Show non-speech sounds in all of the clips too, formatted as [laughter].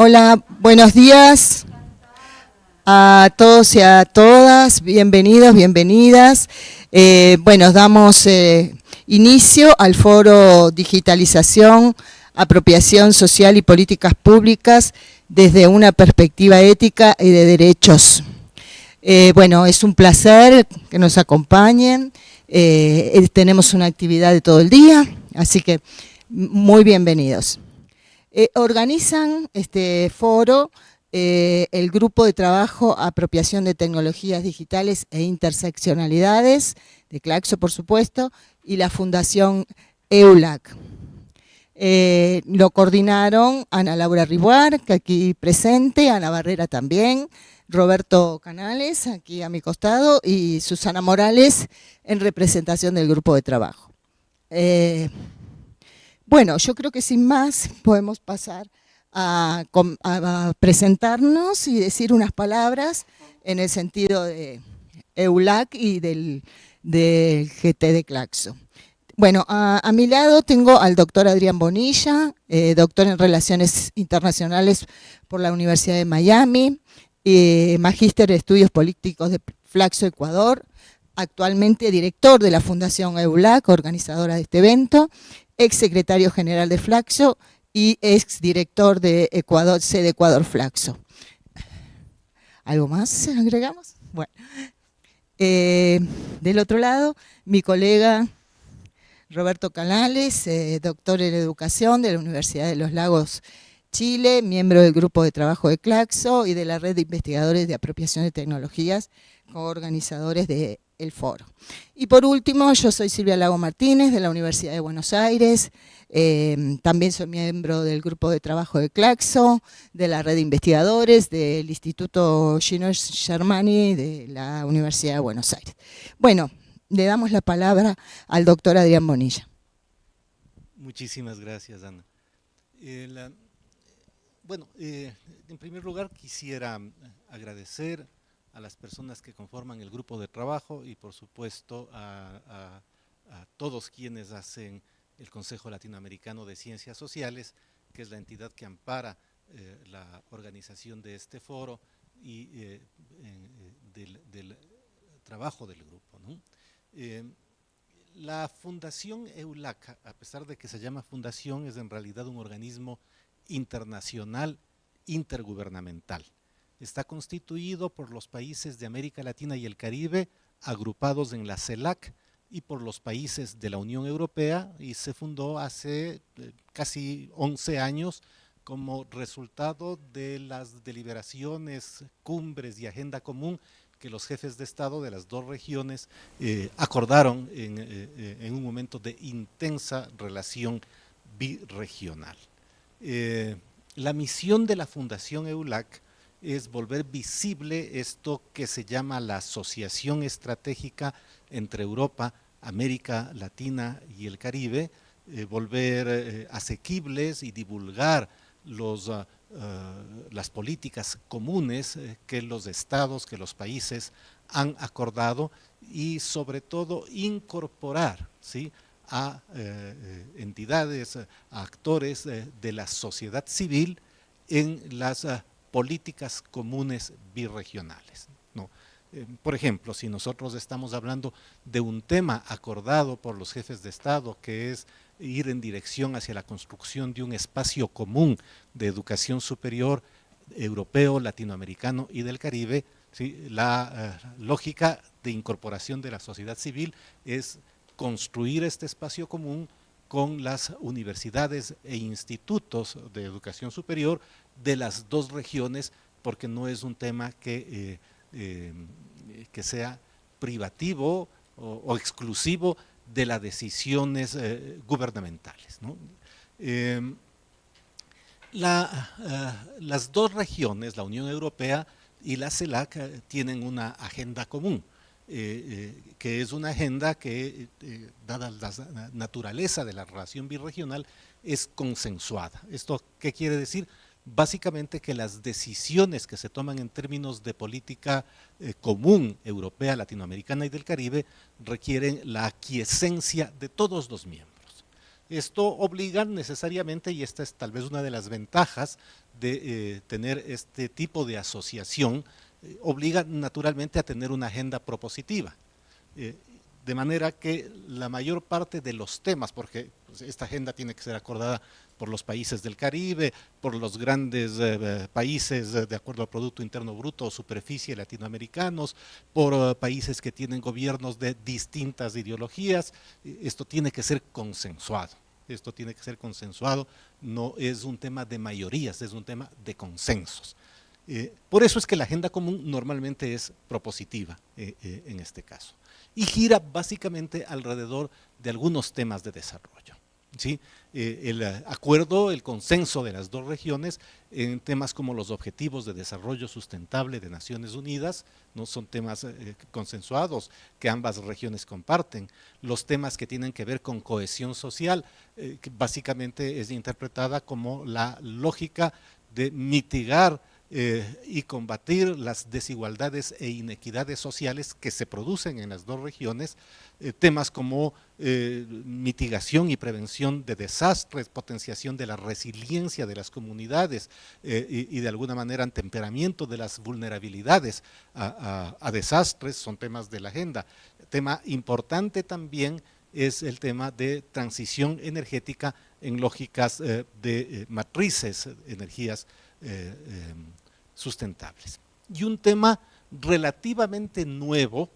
Hola, buenos días a todos y a todas, bienvenidos, bienvenidas. Eh, bueno, damos eh, inicio al foro Digitalización, Apropiación Social y Políticas Públicas desde una perspectiva ética y de derechos. Eh, bueno, es un placer que nos acompañen, tenemos una actividad de todo el día, así que muy bienvenidos. Eh, organizan este foro eh, el grupo de trabajo Apropiación de Tecnologías Digitales e Interseccionalidades, de Claxo por supuesto, y la Fundación EULAC. Eh, lo coordinaron Ana Laura Ribuar, que aquí presente, Ana Barrera también, Roberto Canales, aquí a mi costado, y Susana Morales, en representación del grupo de trabajo. Bueno, yo creo que sin más podemos pasar a, presentarnos y decir unas palabras en el sentido de EULAC y del, GT de Claxo. Bueno, a, mi lado tengo al doctor Adrián Bonilla, eh, doctor en Relaciones Internacionales por la Universidad de Miami, eh, magíster de Estudios Políticos de Flaxo, Ecuador, actualmente director de la Fundación EULAC, organizadora de este evento, ex secretario general de Flaxo y ex director de Ecuador, sede Ecuador Flaxo. ¿Algo más agregamos? Bueno, eh, del otro lado, mi colega Roberto Canales, eh, doctor en educación de la Universidad de los Lagos, Chile, miembro del grupo de trabajo de Claxo y de la red de investigadores de apropiación de tecnologías, organizadores de el foro. Y por último, yo soy Silvia Lago Martínez de la Universidad de Buenos Aires, em, también soy miembro del grupo de trabajo de Claxo, de la red de investigadores, del Instituto Gino Germani de la Universidad de Buenos Aires. Bueno, le damos la palabra al doctor Adrián Bonilla. Muchísimas gracias, Ana. Eh, bueno, eh, en primer lugar quisiera agradecer a las personas que conforman el grupo de trabajo y por supuesto a, todos quienes hacen el Consejo Latinoamericano de Ciencias Sociales, que es la entidad que ampara eh, la organización de este foro y eh, eh, del, trabajo del grupo. la Fundación EULACA, a pesar de que se llama fundación, es en realidad un organismo internacional intergubernamental está constituido por los países de América Latina y el Caribe agrupados en la CELAC y por los países de la Unión Europea y se fundó hace eh, casi 11 años como resultado de las deliberaciones, cumbres y agenda común que los jefes de Estado de las dos regiones eh, acordaron eh, en, un momento de intensa relación birregional. la misión de la Fundación EULAC es volver visible esto que se llama la asociación estratégica entre Europa, América Latina y el Caribe, eh, volver eh, asequibles y divulgar los, ah, ah, las políticas comunes eh, que los estados, que los países han acordado y sobre todo incorporar ¿sí? a entidades, a actores de la sociedad civil en las ah, políticas comunes birregionales. ¿no? Eh, por ejemplo, si nosotros estamos hablando de un tema acordado por los jefes de Estado, que es ir en dirección hacia la construcción de un espacio común de educación superior europeo, latinoamericano y del Caribe, la eh, lógica de incorporación de la sociedad civil es construir este espacio común con las universidades e institutos de educación superior de las dos regiones, porque no es un tema que, eh, eh, que sea privativo o, exclusivo de las decisiones eh, gubernamentales. Em, las dos regiones, la Unión Europea y la CELAC, tienen una agenda común. Que es una agenda que, dada la naturaleza de la relación birregional, es consensuada. ¿Esto qué quiere decir? básicamente que las decisiones que se toman en términos de política eh, común europea, latinoamericana y del Caribe requieren la aquiescencia de todos los miembros. Esto obliga necesariamente, y esta es tal vez una de las ventajas de eh, tener este tipo de asociación, eh, obliga naturalmente a tener una agenda propositiva. Eh, de manera que la mayor parte de los temas, porque pues, esta agenda tiene que ser acordada por los países del Caribe, por los grandes países de acuerdo al Producto Interno Bruto o superficie latinoamericanos, por países que tienen gobiernos de distintas ideologías, esto tiene que ser consensuado esto tiene que ser consensuado, no es un tema de mayorías, es un tema de consensos. Eh, por eso es que la agenda común normalmente es propositiva eh, eh, en este caso y gira básicamente alrededor de algunos temas de desarrollo. ¿sí? El acuerdo, el consenso de las dos regiones en temas como los objetivos de desarrollo sustentable de Naciones Unidas, no son temas consensuados que ambas regiones comparten, los temas que tienen que ver con cohesión social, que básicamente es interpretada como la lógica de mitigar eh, y combatir las desigualdades e inequidades sociales que se producen en las dos regiones, eh, temas como eh, mitigación y prevención de desastres, potenciación de la resiliencia de las comunidades y, de alguna manera temperamiento de las vulnerabilidades a, desastres, son temas de la agenda. Tema importante también es el tema de transición energética en lógicas de matrices, energías em, sustentables. Y un tema relativamente nuevo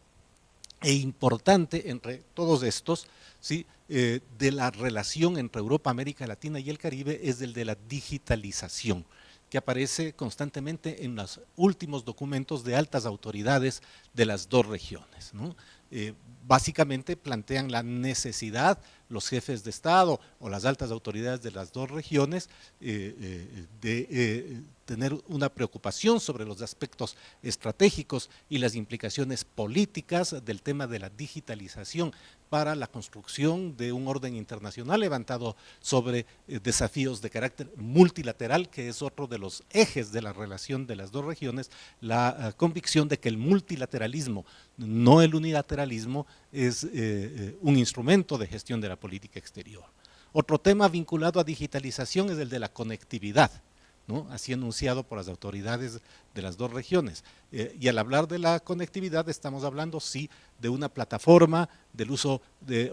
e importante entre todos estos, ¿sí? Eh, de la relación entre Europa, América Latina y el Caribe es el de la digitalización, que aparece constantemente en los últimos documentos de altas autoridades de las dos regiones. Eh, básicamente plantean la necesidad los jefes de Estado o las altas autoridades de las dos regiones eh, eh, de eh, tener una preocupación sobre los aspectos estratégicos y las implicaciones políticas del tema de la digitalización para la construcción de un orden internacional levantado sobre desafíos de carácter multilateral, que es otro de los ejes de la relación de las dos regiones, la convicción de que el multilateralismo, no el unilateralismo, es un instrumento de gestión de la política exterior. Otro tema vinculado a digitalización es el de la conectividad, ¿no? así anunciado por las autoridades de las dos regiones. Eh, y al hablar de la conectividad estamos hablando, sí, de una plataforma, del uso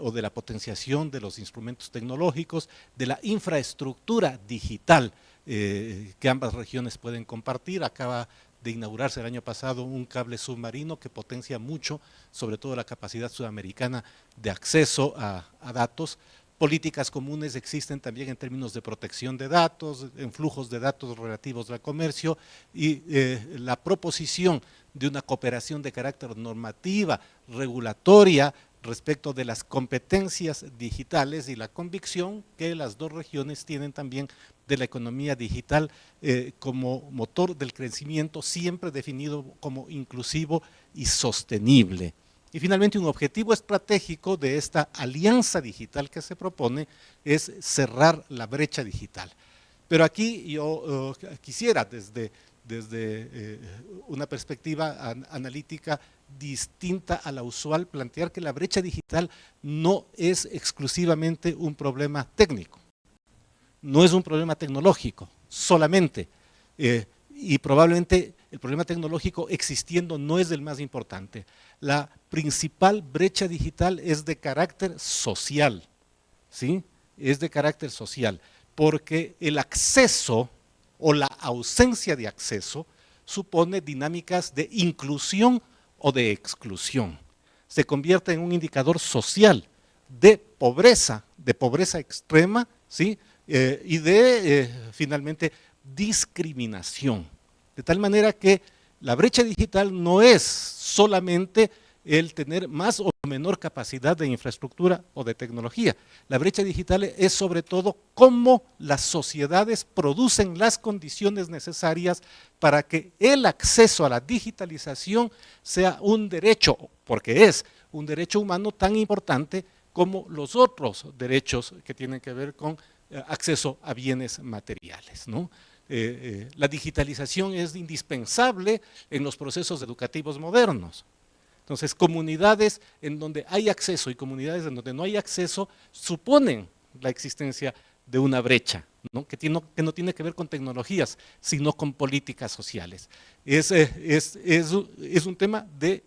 o de la potenciación de los instrumentos tecnológicos, de la infraestructura digital eh, que ambas regiones pueden compartir. Acaba de inaugurarse el año pasado un cable submarino que potencia mucho, sobre todo la capacidad sudamericana de acceso a, datos. Políticas comunes existen también en términos de protección de datos, en flujos de datos relativos al comercio y eh, la proposición de una cooperación de carácter normativa, regulatoria, respecto de las competencias digitales y la convicción que las dos regiones tienen también de la economía digital eh, como motor del crecimiento siempre definido como inclusivo y sostenible. Y finalmente un objetivo estratégico de esta alianza digital que se propone es cerrar la brecha digital. Pero aquí yo eh, quisiera desde, desde eh, una perspectiva analítica distinta a la usual plantear que la brecha digital no es exclusivamente un problema técnico, no es un problema tecnológico solamente, eh, y probablemente el problema tecnológico existiendo no es el más importante. La principal brecha digital es de carácter social, ¿sí? Es de carácter social, porque el acceso o la ausencia de acceso supone dinámicas de inclusión o de exclusión. Se convierte en un indicador social de pobreza, de pobreza extrema, ¿sí? Eh, y de, eh, finalmente, discriminación. De tal manera que la brecha digital no es solamente el tener más o menor capacidad de infraestructura o de tecnología. La brecha digital es sobre todo cómo las sociedades producen las condiciones necesarias para que el acceso a la digitalización sea un derecho, porque es un derecho humano tan importante como los otros derechos que tienen que ver con acceso a bienes materiales. Eh, eh, la digitalización es indispensable en los procesos educativos modernos. Entonces, comunidades en donde hay acceso y comunidades en donde no hay acceso suponen la existencia de una brecha. Que, no tiene que ver con tecnologías, sino con políticas sociales. Es, eh, es, es, es un tema de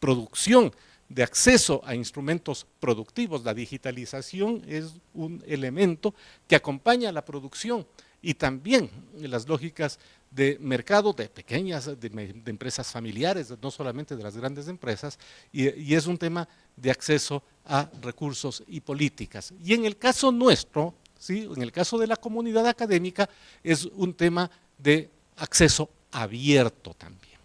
producción, de acceso a instrumentos productivos. La digitalización es un elemento que acompaña a la producción y también las lógicas de mercado de pequeñas, de, empresas familiares, no solamente de las grandes empresas, y, es un tema de acceso a recursos y políticas. Y en el caso nuestro, ¿sí? en el caso de la comunidad académica, es un tema de acceso abierto también.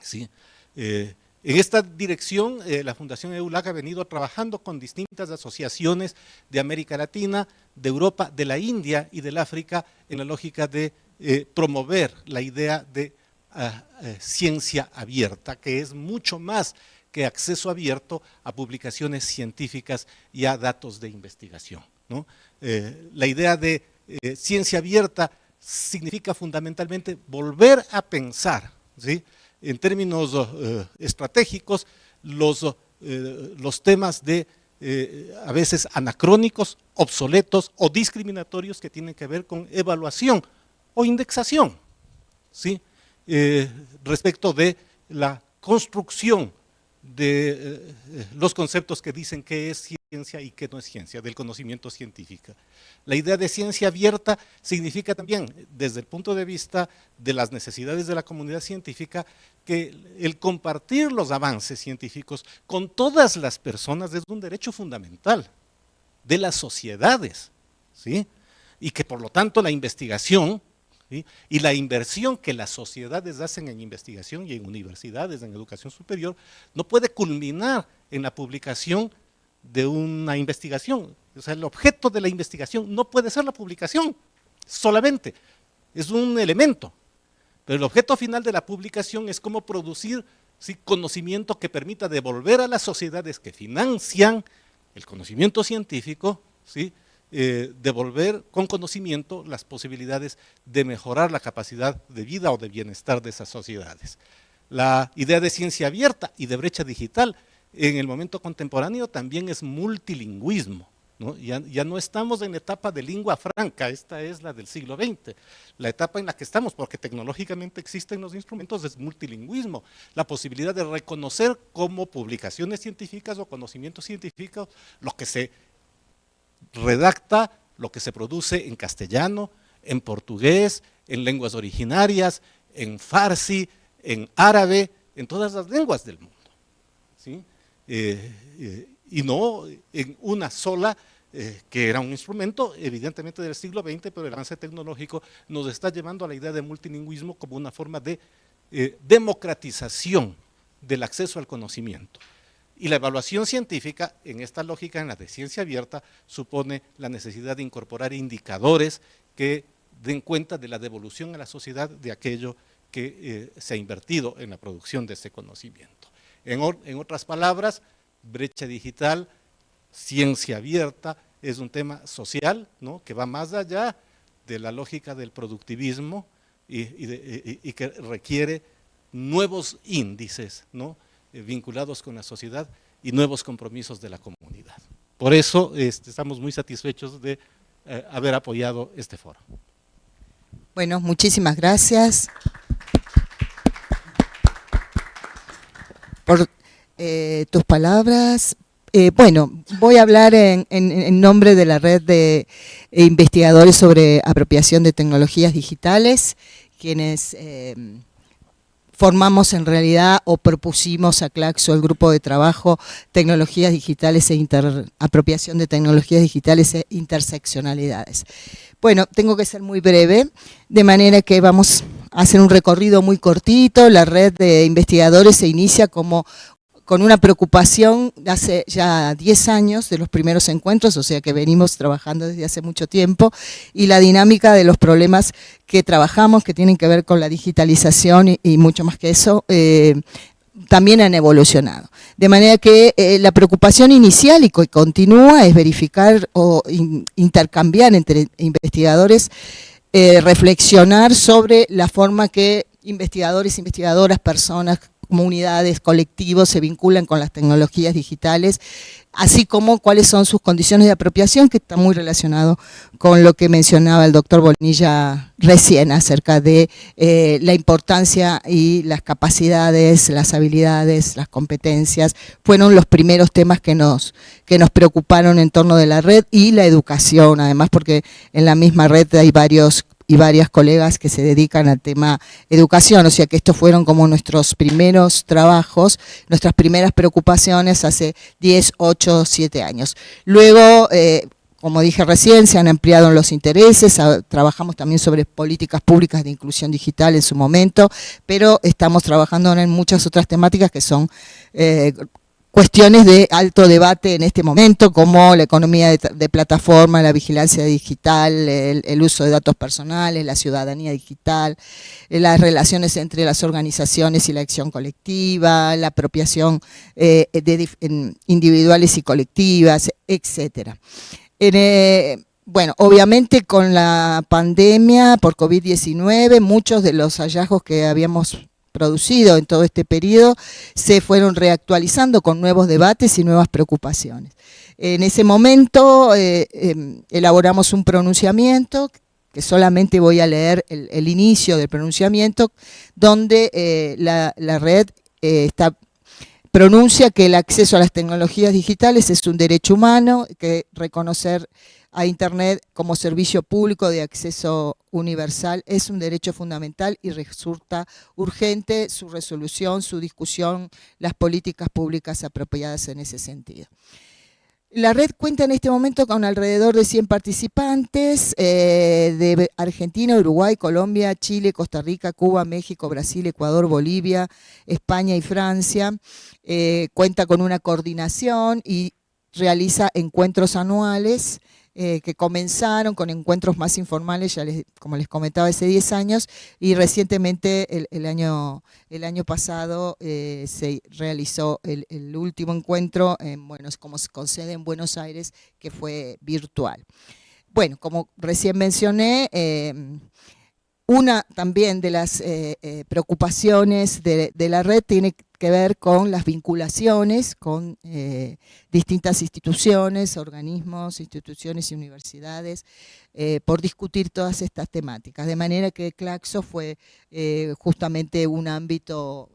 ¿sí? Eh, en esta dirección, eh, la Fundación EULAC ha venido trabajando con distintas asociaciones de América Latina, de Europa, de la India y del África en la lógica de eh, promover la idea de ah, eh, ciencia abierta, que es mucho más que acceso abierto a publicaciones científicas y a datos de investigación. la idea de ciencia abierta significa fundamentalmente volver a pensar, ¿sí? En términos eh, estratégicos los, eh, los temas de eh, a veces anacrónicos, obsoletos o discriminatorios que tienen que ver con evaluación o indexación, ¿sí? respecto de la construcción de los conceptos que dicen qué es ciencia y qué no es ciencia, del conocimiento científico. La idea de ciencia abierta significa también, desde el punto de vista de las necesidades de la comunidad científica, que el compartir los avances científicos con todas las personas es un derecho fundamental de las sociedades, ¿sí? y que por lo tanto la investigación y la inversión que las sociedades hacen en investigación y en universidades, en educación superior, no puede culminar en la publicación de una investigación. O sea, el objeto de la investigación no puede ser la publicación solamente, es un elemento. Pero el objeto final de la publicación es cómo producir conocimiento que permita devolver a las sociedades que financian el conocimiento científico, ¿sí? Eh, devolver con conocimiento las posibilidades de mejorar la capacidad de vida o de bienestar de esas sociedades. La idea de ciencia abierta y de brecha digital en el momento contemporáneo también es multilingüismo. Ya, no estamos en etapa de lengua franca, esta es la del siglo XX. La etapa en la que estamos, porque tecnológicamente existen los instrumentos, es multilingüismo. La posibilidad de reconocer como publicaciones científicas o conocimientos científicos lo que se redacta, lo que se produce en castellano, en portugués, en lenguas originarias, en farsi, en árabe, en todas las lenguas del mundo. ¿sí? Eh, eh, y no en una sola, eh, que era un instrumento evidentemente del siglo XX, pero el avance tecnológico nos está llevando a la idea de multilingüismo como una forma de democratización del acceso al conocimiento. Y la evaluación científica, en esta lógica, en la de ciencia abierta, supone la necesidad de incorporar indicadores que den cuenta de la devolución a la sociedad de aquello que se ha invertido en la producción de ese conocimiento. En, otras palabras, brecha digital, ciencia abierta, es un tema social ¿no? que va más allá de la lógica del productivismo y, que requiere nuevos índices ¿no? Eh, vinculados con la sociedad y nuevos compromisos de la comunidad. Por eso este, estamos muy satisfechos de eh, haber apoyado este foro. Bueno, muchísimas gracias. Por eh, tus palabras. Eh, bueno, voy a hablar en, nombre de la red de investigadores sobre apropiación de tecnologías digitales, quienes eh, formamos en realidad o propusimos a Claxo el grupo de trabajo Tecnologías Digitales e Apropiación de Tecnologías Digitales e Interseccionalidades. Bueno, tengo que ser muy breve, de manera que vamos a hacer un recorrido muy cortito. La red de investigadores se inicia como con una preocupación hace ya 10 años de los primeros encuentros, o sea que venimos trabajando desde hace mucho tiempo, y la dinámica de los problemas que trabajamos, que tienen que ver con la digitalización y, mucho más que eso, eh, también han evolucionado. De manera que eh, la preocupación inicial y continúa es verificar o intercambiar entre investigadores, eh, reflexionar sobre la forma que investigadores, investigadoras, personas comunidades, colectivos se vinculan con las tecnologías digitales, así como cuáles son sus condiciones de apropiación, que está muy relacionado con lo que mencionaba el doctor Bonilla recién acerca de eh, la importancia y las capacidades, las habilidades, las competencias, fueron los primeros temas que nos, que nos preocuparon en torno de la red y la educación, además porque en la misma red hay varios y varias colegas que se dedican al tema educación, o sea que estos fueron como nuestros primeros trabajos, nuestras primeras preocupaciones hace 10, 8, 7 años. Luego, eh, como dije recién, se han ampliado los intereses, trabajamos también sobre políticas públicas de inclusión digital en su momento, pero estamos trabajando en muchas otras temáticas que son eh, cuestiones de alto debate en este momento, como la economía de, plataforma, la vigilancia digital, el, uso de datos personales, la ciudadanía digital, eh, las relaciones entre las organizaciones y la acción colectiva, la apropiación eh, individuales y colectivas, etcétera. Eh, bueno, obviamente con la pandemia por COVID-19, muchos de los hallazgos que habíamos producido en todo este periodo se fueron reactualizando con nuevos debates y nuevas preocupaciones. En ese momento eh, em, elaboramos un pronunciamiento que solamente voy a leer el, inicio del pronunciamiento, donde eh, la, red eh, está, pronuncia que el acceso a las tecnologías digitales es un derecho humano, que reconocer a Internet como servicio público de acceso universal es un derecho fundamental y resulta urgente su resolución, su discusión, las políticas públicas apropiadas en ese sentido. La red cuenta en este momento con alrededor de 100 participantes eh, de Argentina, Uruguay, Colombia, Chile, Costa Rica, Cuba, México, Brasil, Ecuador, Bolivia, España y Francia. Eh, cuenta con una coordinación y realiza encuentros anuales eh, que comenzaron con encuentros más informales, ya como les comentaba, hace 10 años, y recientemente, el, año, el año pasado, eh, se realizó el, último encuentro, en, bueno, como se concede en Buenos Aires, que fue virtual. Bueno, como recién mencioné, eh, una también de las preocupaciones de, de, la red tiene que ver con las vinculaciones con eh, distintas instituciones, organismos, instituciones y universidades, eh, por discutir todas estas temáticas. De manera que Claxo fue eh, justamente un ámbito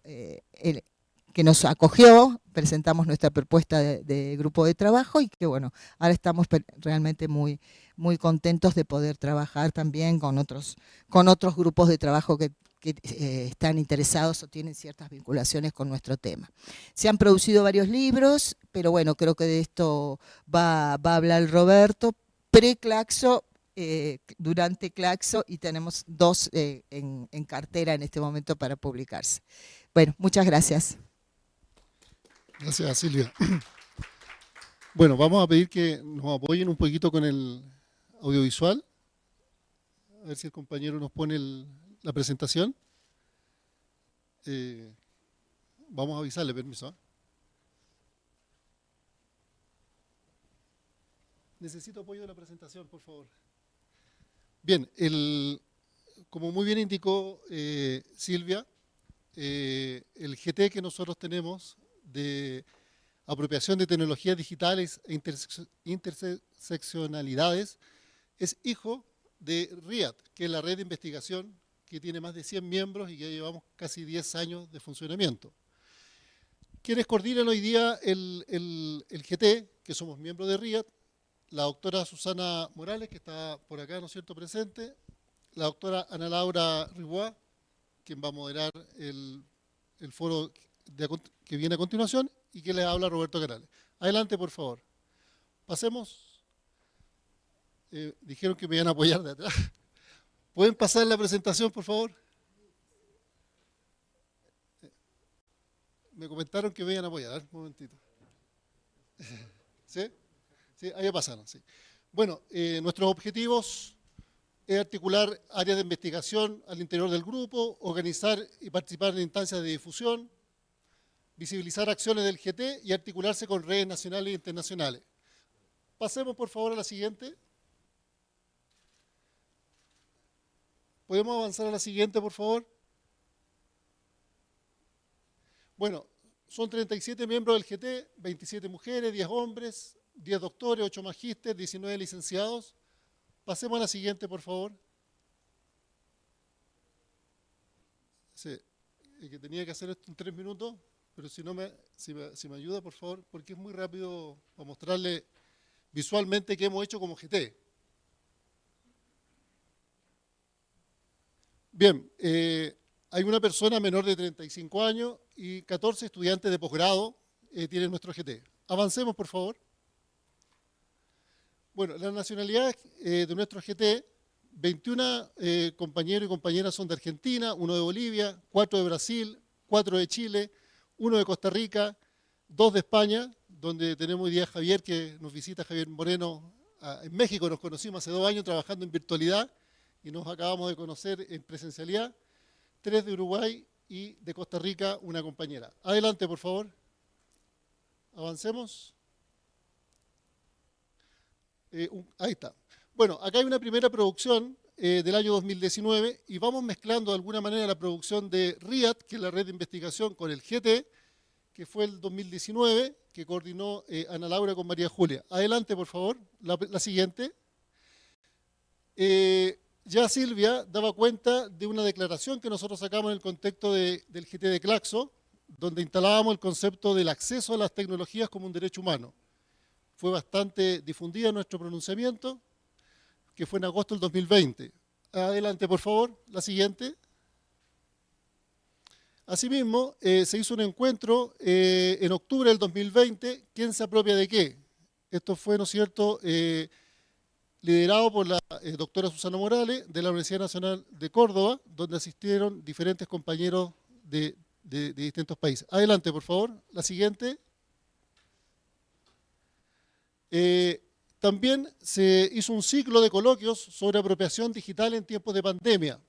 que nos acogió, presentamos nuestra propuesta de, grupo de trabajo y que bueno, ahora estamos realmente muy, muy contentos de poder trabajar también con otros, con otros grupos de trabajo que que eh, están interesados o tienen ciertas vinculaciones con nuestro tema. Se han producido varios libros, pero bueno, creo que de esto va, a hablar Roberto, pre-Claxo, eh, durante Claxo, y tenemos dos eh, en, en cartera en este momento para publicarse. Bueno, muchas gracias. Gracias, Silvia. [clears throat] Bueno, vamos a pedir que nos apoyen un poquito con el audiovisual. A ver si el compañero nos pone el, la presentación. Eh, vamos a avisarle, permiso. ¿ah? Necesito apoyo de la presentación, por favor. Bien, el, como muy bien indicó eh, Silvia, eh, el GT que nosotros tenemos de apropiación de tecnologías digitales e interseccionalidades es hijo de RIAT, que es la red de investigación que tiene más de 100 miembros y que llevamos casi 10 años de funcionamiento. Quienes coordinan hoy día el, GT, que somos miembros de RIAT, la doctora Susana Morales, que está por acá, ¿no es cierto?, presente, la doctora Ana Laura Ribois, quien va a moderar el, foro que viene a continuación, y que les habla Roberto Canales. Adelante, por favor. Pasemos. Eh, dijeron que me iban a apoyar de atrás. ¿Pueden pasar la presentación, por favor? Me comentaron que vean a apoyar. Un momentito. ¿Sí? Sí, ahí pasaron, sí. Bueno, eh, nuestros objetivos es articular áreas de investigación al interior del grupo, organizar y participar en instancias de difusión, visibilizar acciones del GT y articularse con redes nacionales e internacionales. Pasemos, por favor, a la siguiente. ¿Podemos avanzar a la siguiente, por favor? Bueno, son 37 miembros del GT, 27 mujeres, 10 hombres, 10 doctores, 8 magísteres, 19 licenciados. Pasemos a la siguiente, por favor. Sí, que tenía que hacer esto en tres minutos, pero si no me, si me, ayuda, por favor, porque es muy rápido para mostrarle visualmente qué hemos hecho como GT. Bien, eh, hay una persona menor de 35 años y 14 estudiantes de posgrado eh, tienen nuestro GT. Avancemos, por favor. Bueno, la nacionalidad eh, de nuestro GT, 21 eh, compañeros y compañeras son de Argentina, uno de Bolivia, cuatro de Brasil, cuatro de Chile, uno de Costa Rica, dos de España, donde tenemos hoy día a Javier, que nos visita Javier Moreno en México, nos conocimos hace dos años trabajando en virtualidad y nos acabamos de conocer en presencialidad, tres de Uruguay y de Costa Rica una compañera. Adelante, por favor. Avancemos. Eh, ahí está. Bueno, acá hay una primera producción eh, del año 2019 y vamos mezclando de alguna manera la producción de RIAT, que es la red de investigación, con el GT, que fue el 2019, que coordinó eh, Ana Laura con María Julia. Adelante, por favor, la, siguiente. Ya Silvia daba cuenta de una declaración que nosotros sacamos en el contexto del GT de Claxo, donde instalábamos el concepto del acceso a las tecnologías como un derecho humano fue bastante difundida nuestro pronunciamiento, que fue en agosto del 2020. Adelante, por favor, la siguiente. Asimismo, eh, se hizo un encuentro eh, en octubre del 2020, ¿quién se apropia de qué? Esto fue, ¿no es cierto?, eh, liderado por la doctora Susana Morales de la Universidad Nacional de Córdoba, donde asistieron diferentes compañeros de, de distintos países. Adelante, por favor, la siguiente. Eh, también se hizo un ciclo de coloquios sobre apropiación digital en tiempos de pandemia.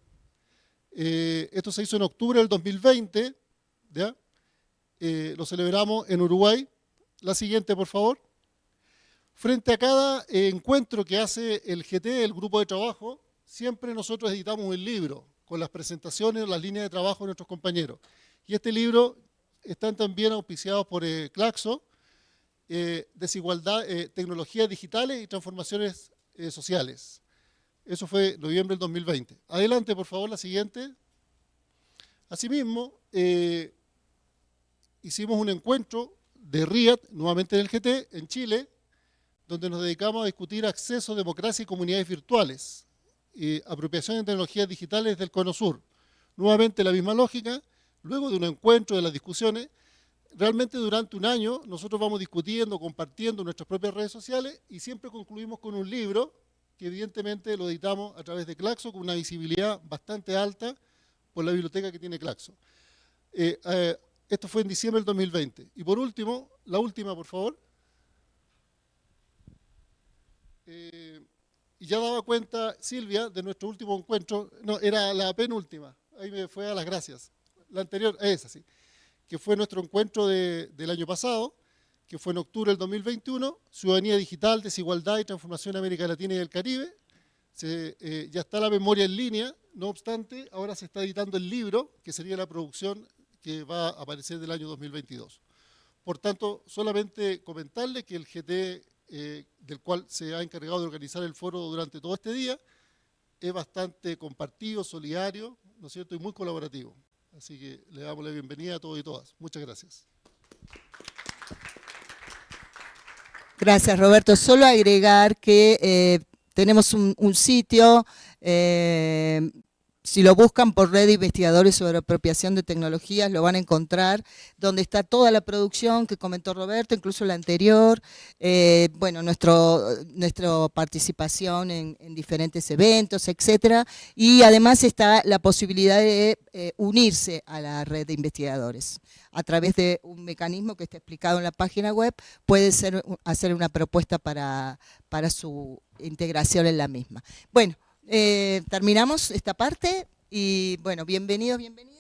Eh, esto se hizo en octubre del 2020, ¿ya? Eh, lo celebramos en Uruguay. La siguiente, por favor. Frente a cada encuentro que hace el GT, el grupo de trabajo, siempre nosotros editamos un libro con las presentaciones, las líneas de trabajo de nuestros compañeros. Y este libro están también auspiciados por Claxo, eh, desigualdad, eh, tecnologías digitales y transformaciones eh, sociales. Eso fue noviembre del 2020. Adelante, por favor, la siguiente. Asimismo, hicimos un encuentro de RIAT, nuevamente del GT, en Chile, donde nos dedicamos a discutir acceso, democracia y comunidades virtuales, y apropiación de tecnologías digitales del Cono Sur. Nuevamente la misma lógica, luego de un encuentro de las discusiones, realmente durante un año nosotros vamos discutiendo, compartiendo nuestras propias redes sociales y siempre concluimos con un libro que evidentemente lo editamos a través de Claxo con una visibilidad bastante alta por la biblioteca que tiene Claxo. Eh, eh, esto fue en diciembre del 2020. Y por último, la última, por favor. Eh, y ya daba cuenta Silvia de nuestro último encuentro, no, era la penúltima, ahí me fue a las gracias. La anterior, es así que fue nuestro encuentro del año pasado, que fue en octubre del 2021, Ciudadanía Digital, Desigualdad y Transformación en América Latina y el Caribe. Eh, ya está la memoria en línea, no obstante, ahora se está editando el libro, que sería la producción que va a aparecer del año 2022. Por tanto, solamente comentarle que el GT, eh, del cual se ha encargado de organizar el foro durante todo este día, es bastante compartido, solidario, ¿no es cierto?, y muy colaborativo. Así que le damos la bienvenida a todos y todas. Muchas gracias. Gracias, Roberto. Solo agregar que eh, tenemos un, sitio eh, si lo buscan por red de investigadores sobre apropiación de tecnologías, lo van a encontrar, donde está toda la producción que comentó Roberto, incluso la anterior, eh, bueno, nuestra participación en, diferentes eventos, etcétera, y además está la posibilidad de eh, unirse a la red de investigadores. A través de un mecanismo que está explicado en la página web, puede ser, hacer una propuesta para, para su integración en la misma. Bueno, eh, terminamos esta parte y bueno, bienvenidos, bienvenidas.